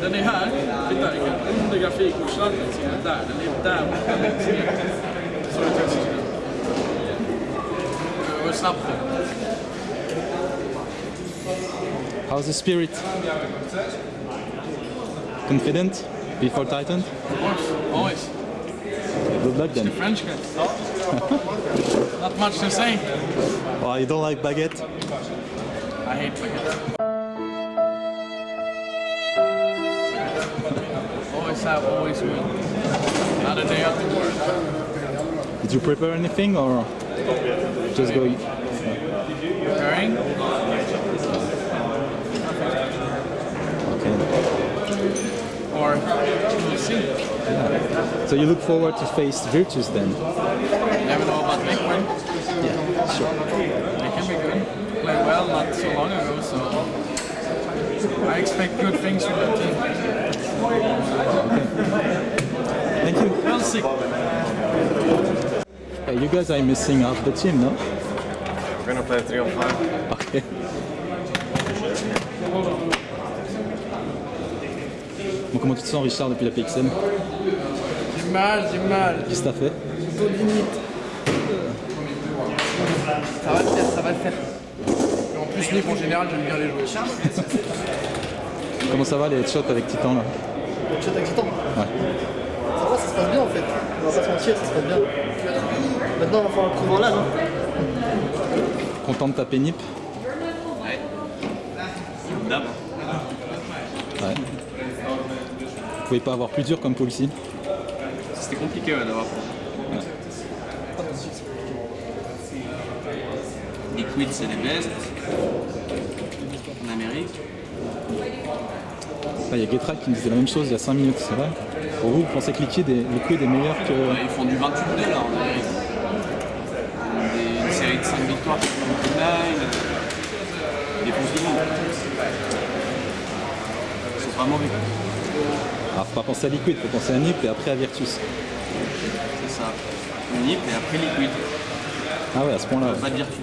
Den är här, titta, jag under grafikkortslandet se den där, den är där borta Så det tusen sekunder. Det var snabbt det. How's the spirit? Confident? Before Titan? Of course, always. Good luck then. It's the French guy. Not much to say. Well, you don't like baguette? I hate baguette. Always have, always will. Not a day after work. Did you prepare anything or just go? Preparing? Okay. Or we'll see. So you look forward to face Virtus then? Never know about Liquid. Yeah, sure. They can be good. Played well not so long ago, so I expect good things from that team. See. Hey, you guys are missing half the team, no? We're gonna play three on five. Okay. Bon, comment tu te sens, Richard, depuis la PXM J'ai mal, j'ai mal. Qu'est-ce que t'as fait? Dos limite. Ça va le faire, ça va le faire. Et en plus, Nick, en général, j'aime bien les jouer. Comment ça va les headshots avec Titan là? Chat excitant. Ouais. Ça se passe bien en fait. On va pas se mentir, ça se passe bien. Maintenant, on va falloir le prouver en live. Hein. Content de taper Nip D'hab. Ouais. Vous pouvez pas avoir plus dur comme Paul C'était compliqué ouais, d'avoir. Liquid c'est les best. En Amérique. Là, il y a Getra qui me disait la même chose il y a 5 minutes, c'est vrai Pour vous, vous pensez que Liquid est, meilleur que... Ils font du 28-2 là en Amérique. Des, une série de 5 victoires contre Nine. Ils défoncent le monde. Ils sont pas mauvais. Alors, faut pas penser à Liquid, faut penser à Nip et après à Virtus. C'est ça. Nip et après Liquid. Ah ouais, à ce point-là. Pas de Virtus.